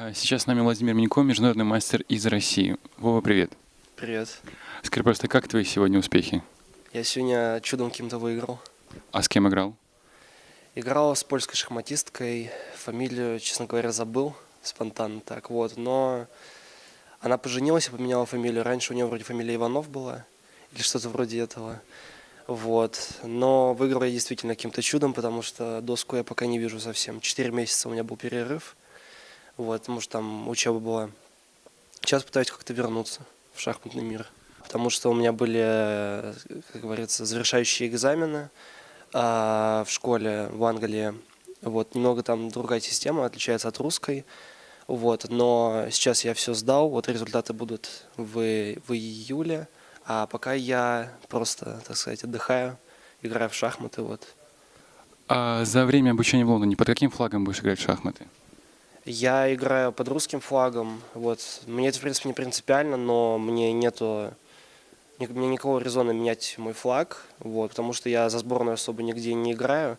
А Сейчас с нами Владимир Минько, международный мастер из России. Вова, привет. Привет. Скажи просто, как твои сегодня успехи? Я сегодня чудом каким-то выиграл. А с кем играл? Играл с польской шахматисткой. Фамилию, честно говоря, забыл спонтанно так вот. Но она поженилась и поменяла фамилию. Раньше у нее вроде фамилия Иванов была. Или что-то вроде этого. Вот. Но выиграл я действительно каким-то чудом, потому что доску я пока не вижу совсем. Четыре месяца у меня был перерыв. Вот, потому что там учеба была. Сейчас пытаюсь как-то вернуться в шахматный мир. Потому что у меня были, э, как говорится, завершающие экзамены а, в школе в Англии. Вот, немного там другая система, отличается от русской. Вот, но сейчас я все сдал, вот результаты будут в, в июле. А пока я просто, так сказать, отдыхаю, играю в шахматы, вот. А за время обучения в Лондоне под каким флагом будешь играть в шахматы? Я играю под русским флагом. Вот. Мне это, в принципе, не принципиально, но мне нету... Мне никакого резона менять мой флаг, вот, потому что я за сборную особо нигде не играю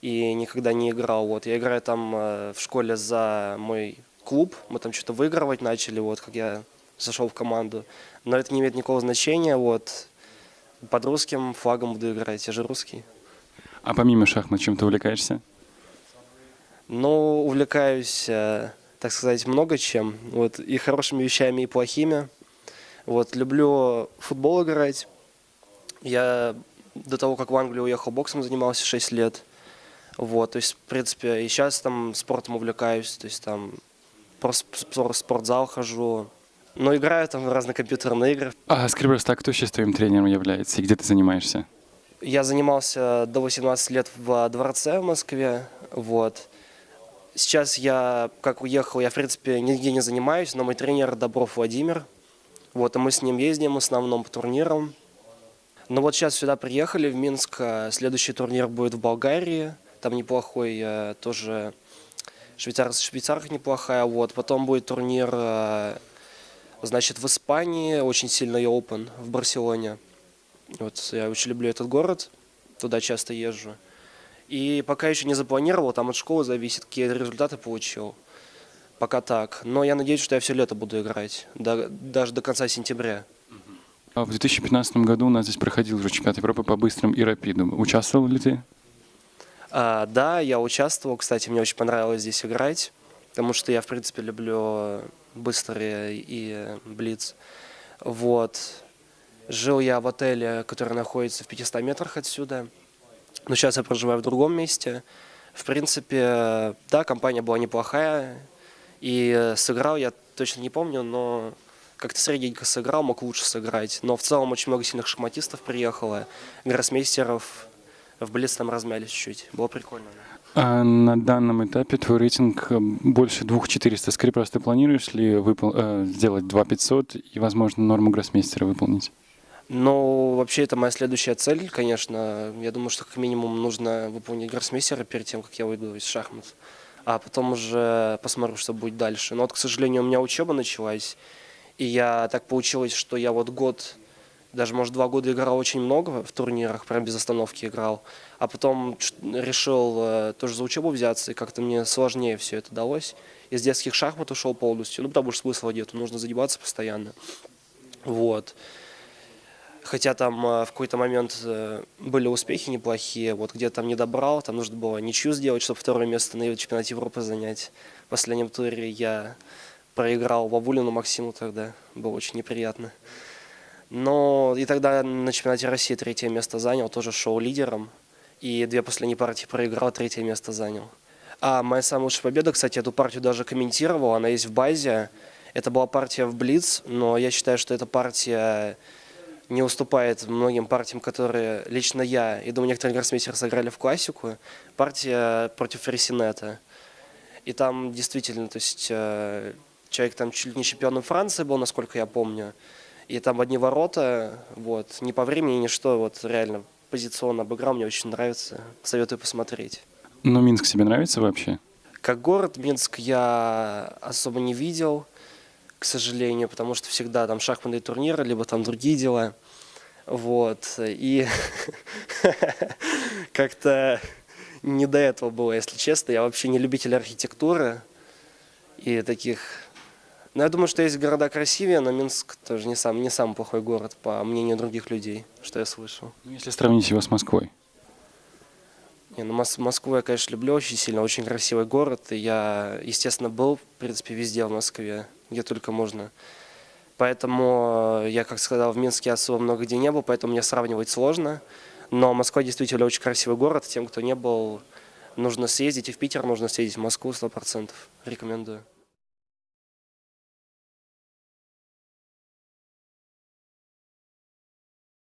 и никогда не играл. Вот. Я играю там э, в школе за мой клуб, мы там что-то выигрывать начали, вот, как я зашел в команду. Но это не имеет никакого значения, вот. Под русским флагом буду играть, я же русский. А помимо шахмат, чем ты увлекаешься? Ну, увлекаюсь, э, так сказать, много чем. Вот, и хорошими вещами, и плохими. Вот, люблю футбол играть. Я до того, как в Англию уехал, боксом занимался 6 лет. Вот, то есть, в принципе, и сейчас там спортом увлекаюсь, то есть там просто в спортзал хожу. Но играю там в разные компьютерные игры. А скажи просто, а кто сейчас твоим тренером является и где ты занимаешься? Я занимался до 18 лет в дворце в Москве, вот. Сейчас я, как уехал, я, в принципе, нигде не занимаюсь, но мой тренер Добров Владимир. Вот, и мы с ним ездим в основном по турнирам. Но вот сейчас сюда приехали, в Минск. а Следующий турнир будет в Болгарии. Там неплохой э, тоже швейцар, швейцарка неплохая. Вот. Потом будет турнир, э, значит, в Испании, очень сильный Open в Барселоне. Вот я очень люблю этот город, туда часто езжу. И пока еще не запланировал, там от школы зависит, какие результаты получил. Пока так. Но я надеюсь, что я все лето буду играть, до- даже до конца сентября. А в 2015 году у нас здесь проходил уже чемпионат Европы по быстрым и рапидам. Участвовал ли ты? А, да, я участвовал, кстати, мне очень понравилось здесь играть, потому что я, в принципе, люблю быстрые и блиц. Вот. Жил я в отеле, который находится в 500 метрах отсюда, но сейчас я проживаю в другом месте. В принципе, да, компания была неплохая, и сыграл я точно не помню, но как-то средненько сыграл, мог лучше сыграть. Но в целом очень много сильных шахматистов приехало, гроссмейстеров, в Блиц там размялись чуть-чуть. Было прикольно. А на данном этапе твой рейтинг э, больше 2400. Скажи просто, планируешь ли выпол- э, сделать 2500 и, возможно, норму гроссмейстера выполнить? Но вообще это моя следующая цель, конечно. Я думаю, что как минимум нужно выполнить гроссмейстера перед тем, как я выйду из шахмат. А потом уже посмотрю, что будет дальше. Но вот, к сожалению, у меня учеба началась. И я так получилось, что я вот год, даже, может, два года играл очень много в турнирах, прям без остановки играл. А потом решил э, тоже за учебу взяться, и как-то мне сложнее все это далось. Из детских шахмат ушел полностью. Ну, потому что смысла нету, нужно задеваться постоянно. Вот. Хотя там э, в какой-то момент э, были успехи неплохие, вот где там не добрал, там нужно было ничью сделать, чтобы второе место на чемпионате Европы занять. В последнем туре я проиграл Вавулину Максиму тогда, было очень неприятно. Но и тогда на чемпионате России третье место занял, тоже шел лидером. И две последние партии проиграл, третье место занял. А моя самая лучшая победа, кстати, эту партию даже комментировал, она есть в базе. Это была партия в Блиц, но я считаю, что эта партия не уступает многим партиям, которые лично я и думаю, некоторые гроссмейстеры сыграли в классику. Партия против Феррисинета. И там действительно, то есть э, человек там чуть ли не чемпионом Франции был, насколько я помню. И там одни ворота, вот, не по времени, ни что, вот реально позиционно обыграл, мне очень нравится, советую посмотреть. Но Минск тебе нравится вообще? Как город Минск я особо не видел, к сожалению, потому что всегда там шахматные турниры, либо там другие дела. Вот. И как-то не до этого было, если честно. Я вообще не любитель архитектуры. и таких... Ну, я думаю, что есть города красивее, но Минск тоже не сам, не самый плохой город, по мнению других людей, что я слышал. Ну, Если сравнить его с Москвой. Не, ну, Мос- Москву я, конечно, люблю очень сильно, очень красивый город. И я, естественно, был, в принципе, везде в Москве, где только можно. Поэтому э, я, как сказал, в Минске особо много где не был, поэтому мне сравнивать сложно. Но Москва действительно очень красивый город. Тем, кто не был, нужно съездить. И в Питер нужно съездить, в Москву 100%. Рекомендую.